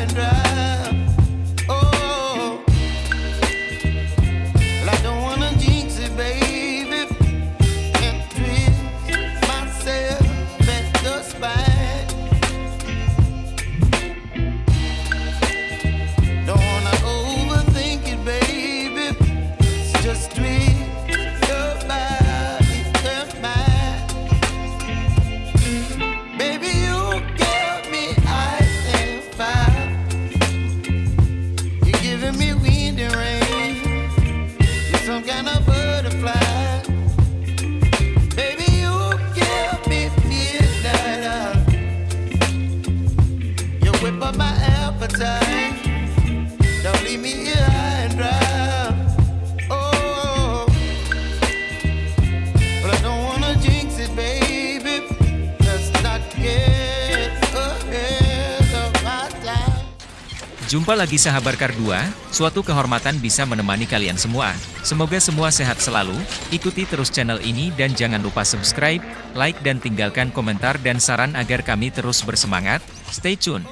and dry. Jumpa lagi sahabat Kar 2, suatu kehormatan bisa menemani kalian semua. Semoga semua sehat selalu, ikuti terus channel ini dan jangan lupa subscribe, like dan tinggalkan komentar dan saran agar kami terus bersemangat. Stay tune.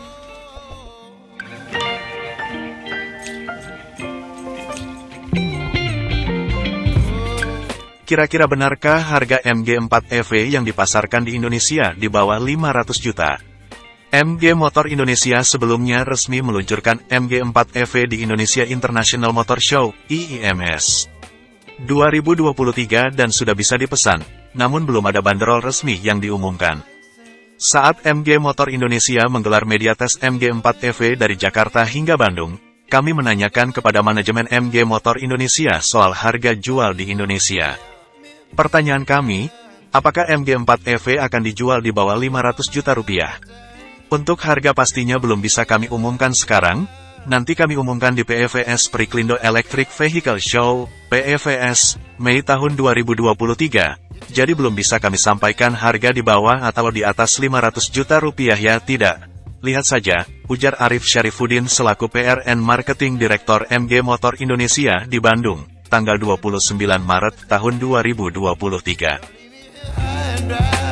Kira-kira benarkah harga MG4 EV yang dipasarkan di Indonesia di bawah 500 juta? MG Motor Indonesia sebelumnya resmi meluncurkan MG4 EV di Indonesia International Motor Show, IIMS. 2023 dan sudah bisa dipesan, namun belum ada banderol resmi yang diumumkan. Saat MG Motor Indonesia menggelar media tes MG4 EV dari Jakarta hingga Bandung, kami menanyakan kepada manajemen MG Motor Indonesia soal harga jual di Indonesia. Pertanyaan kami, apakah MG4 EV akan dijual di bawah 500 juta rupiah? Untuk harga pastinya belum bisa kami umumkan sekarang, nanti kami umumkan di PEVS Periklindo Electric Vehicle Show, PEVS, Mei tahun 2023. Jadi belum bisa kami sampaikan harga di bawah atau di atas 500 juta rupiah ya tidak. Lihat saja, ujar Arif Syarifuddin selaku PRN Marketing Direktor MG Motor Indonesia di Bandung, tanggal 29 Maret tahun 2023.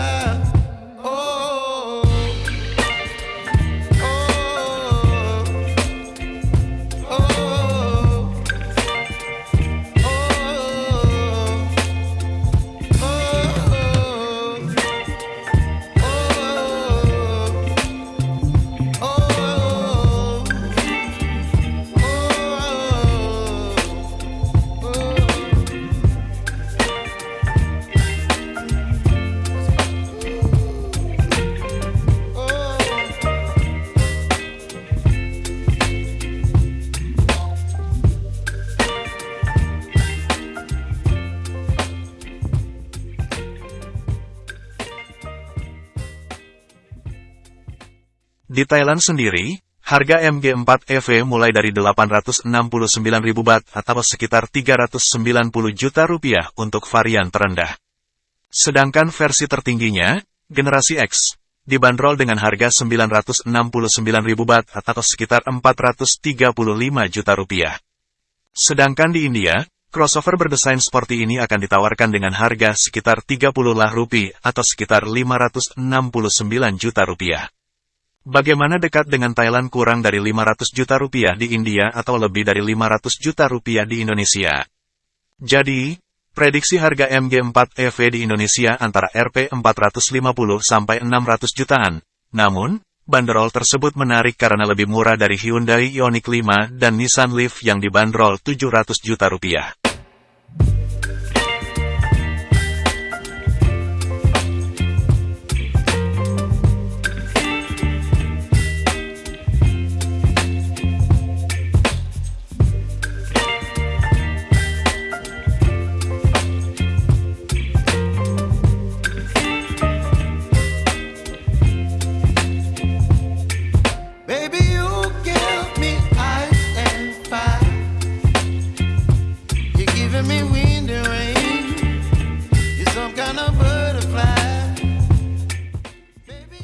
Di Thailand sendiri, harga MG4 EV mulai dari 869.000 baht atau sekitar 390 juta rupiah untuk varian terendah. Sedangkan versi tertingginya, generasi X, dibanderol dengan harga 969.000 baht atau sekitar 435 juta rupiah. Sedangkan di India, crossover berdesain seperti ini akan ditawarkan dengan harga sekitar 30 lah rupiah atau sekitar 569 juta rupiah. Bagaimana dekat dengan Thailand kurang dari 500 juta rupiah di India atau lebih dari 500 juta rupiah di Indonesia? Jadi, prediksi harga MG4 EV di Indonesia antara Rp 450 sampai 600 jutaan. Namun, banderol tersebut menarik karena lebih murah dari Hyundai Ioniq 5 dan Nissan Leaf yang dibanderol 700 juta rupiah.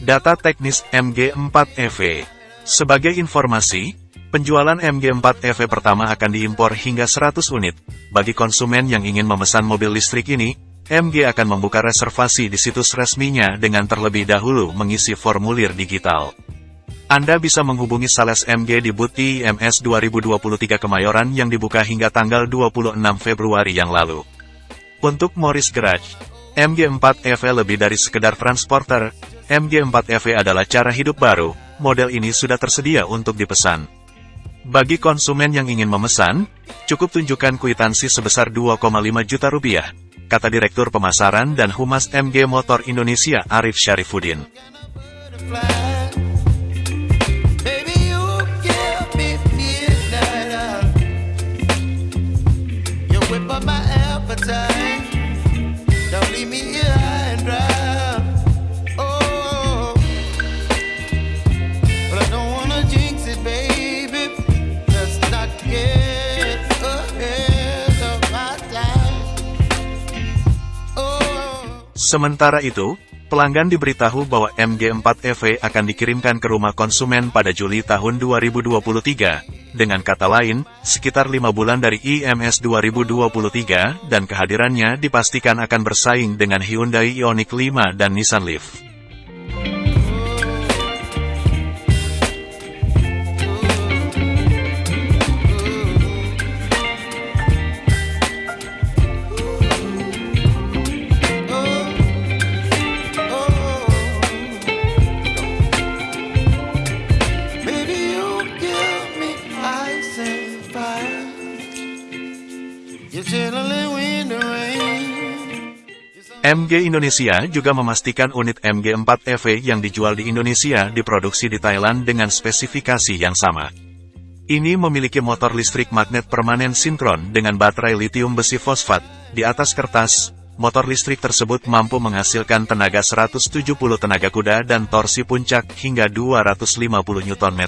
Data teknis MG4 EV Sebagai informasi, penjualan MG4 EV pertama akan diimpor hingga 100 unit. Bagi konsumen yang ingin memesan mobil listrik ini, MG akan membuka reservasi di situs resminya dengan terlebih dahulu mengisi formulir digital. Anda bisa menghubungi sales MG di booth IMS 2023 Kemayoran yang dibuka hingga tanggal 26 Februari yang lalu. Untuk Morris Garage, MG4 EV lebih dari sekedar transporter, MG4 EV adalah cara hidup baru, model ini sudah tersedia untuk dipesan. Bagi konsumen yang ingin memesan, cukup tunjukkan kwitansi sebesar 2,5 juta rupiah, kata Direktur Pemasaran dan Humas MG Motor Indonesia Arif Syarifuddin. Sementara itu, pelanggan diberitahu bahwa MG4 EV akan dikirimkan ke rumah konsumen pada Juli tahun 2023. Dengan kata lain, sekitar lima bulan dari IMS 2023, dan kehadirannya dipastikan akan bersaing dengan Hyundai Ioniq 5 dan Nissan Leaf. MG Indonesia juga memastikan unit MG4 EV yang dijual di Indonesia diproduksi di Thailand dengan spesifikasi yang sama. Ini memiliki motor listrik magnet permanen sinkron dengan baterai litium besi fosfat. Di atas kertas, motor listrik tersebut mampu menghasilkan tenaga 170 tenaga kuda dan torsi puncak hingga 250 Nm.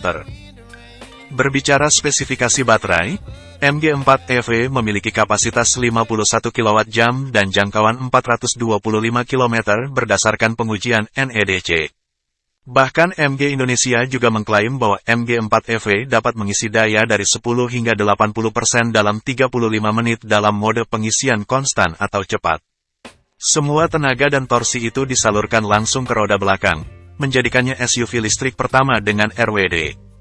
Berbicara spesifikasi baterai, MG4 EV memiliki kapasitas 51 kWh dan jangkauan 425 km berdasarkan pengujian NEDC. Bahkan MG Indonesia juga mengklaim bahwa MG4 EV dapat mengisi daya dari 10 hingga 80% dalam 35 menit dalam mode pengisian konstan atau cepat. Semua tenaga dan torsi itu disalurkan langsung ke roda belakang, menjadikannya SUV listrik pertama dengan RWD.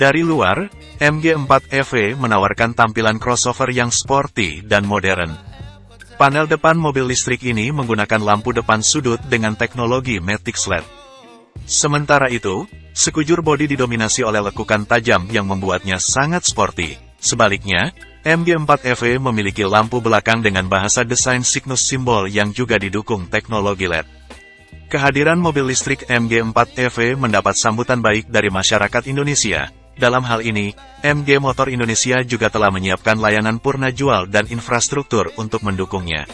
Dari luar, MG4 EV menawarkan tampilan crossover yang sporty dan modern. Panel depan mobil listrik ini menggunakan lampu depan sudut dengan teknologi Matic LED. Sementara itu, sekujur bodi didominasi oleh lekukan tajam yang membuatnya sangat sporty. Sebaliknya, MG4 EV memiliki lampu belakang dengan bahasa desain Cygnus simbol yang juga didukung teknologi LED. Kehadiran mobil listrik MG4 EV mendapat sambutan baik dari masyarakat Indonesia, dalam hal ini, MG Motor Indonesia juga telah menyiapkan layanan purna jual dan infrastruktur untuk mendukungnya.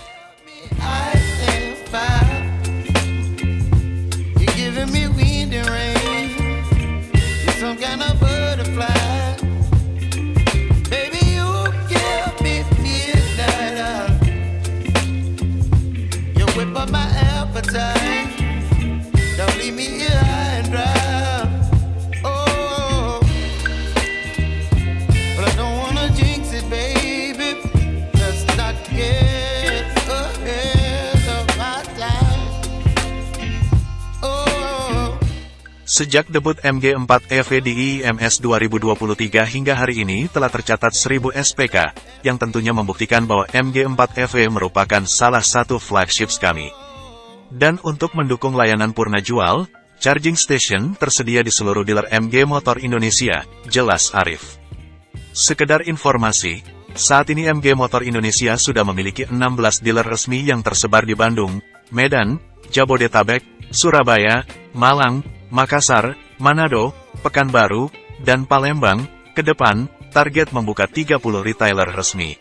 Sejak debut MG4 EV di IMS 2023 hingga hari ini telah tercatat 1000 SPK, yang tentunya membuktikan bahwa MG4 EV merupakan salah satu flagships kami. Dan untuk mendukung layanan purna jual, charging station tersedia di seluruh dealer MG Motor Indonesia, jelas Arif. Sekedar informasi, saat ini MG Motor Indonesia sudah memiliki 16 dealer resmi yang tersebar di Bandung, Medan, Jabodetabek, Surabaya, Malang, Makassar, Manado, Pekanbaru, dan Palembang, ke depan, target membuka 30 retailer resmi.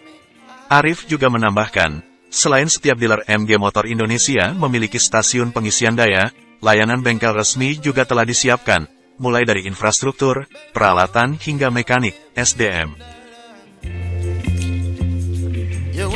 Arif juga menambahkan, selain setiap dealer MG Motor Indonesia memiliki stasiun pengisian daya, layanan bengkel resmi juga telah disiapkan, mulai dari infrastruktur, peralatan hingga mekanik, SDM. You